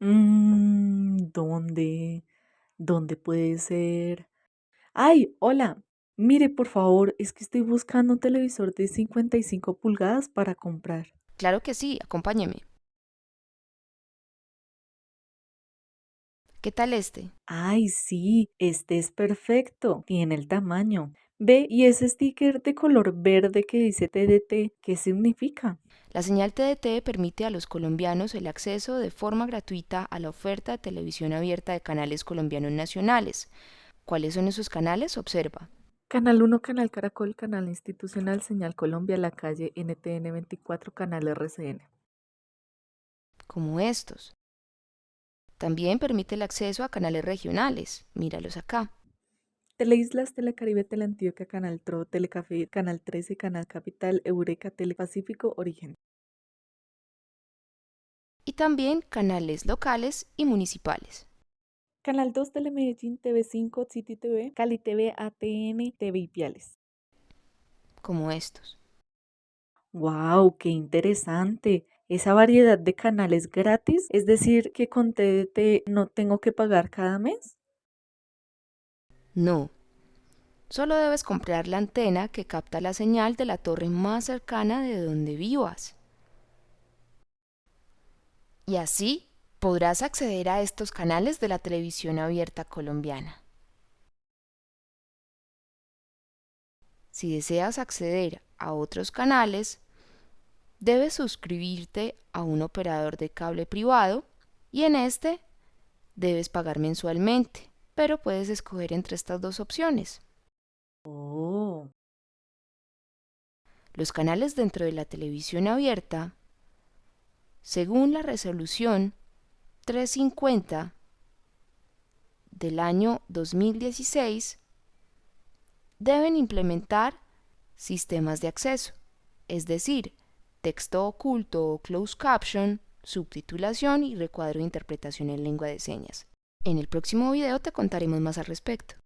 Mm, ¿dónde? ¿Dónde puede ser? ¡Ay! Hola. Mire, por favor, es que estoy buscando un televisor de 55 pulgadas para comprar. Claro que sí, acompáñeme. ¿Qué tal este? Ay, sí, este es perfecto. Tiene el tamaño. Ve, y ese sticker de color verde que dice TDT, ¿qué significa? La señal TDT permite a los colombianos el acceso de forma gratuita a la oferta de televisión abierta de canales colombianos nacionales. ¿Cuáles son esos canales? Observa. Canal 1, Canal Caracol, Canal Institucional, Señal Colombia, La Calle, NTN 24, Canal RCN. Como estos. También permite el acceso a canales regionales. Míralos acá. Teleislas, Telecaribe, Teleantioquia, Canal Tro, Telecafé, Canal 13, Canal Capital, Eureka, Telepacífico, Origen. Y también canales locales y municipales. Canal 2, Telemedellín, TV5, City TV, Cali TV, ATN, TV Ipiales. Como estos. ¡Wow! ¡Qué interesante! Esa variedad de canales gratis, es decir, que con TDT no tengo que pagar cada mes. No. Solo debes comprar la antena que capta la señal de la torre más cercana de donde vivas. Y así podrás acceder a estos canales de la televisión abierta colombiana. Si deseas acceder a otros canales, debes suscribirte a un operador de cable privado y en este debes pagar mensualmente pero puedes escoger entre estas dos opciones. Oh. Los canales dentro de la televisión abierta, según la resolución 350 del año 2016, deben implementar sistemas de acceso, es decir, texto oculto o closed caption, subtitulación y recuadro de interpretación en lengua de señas. En el próximo video te contaremos más al respecto.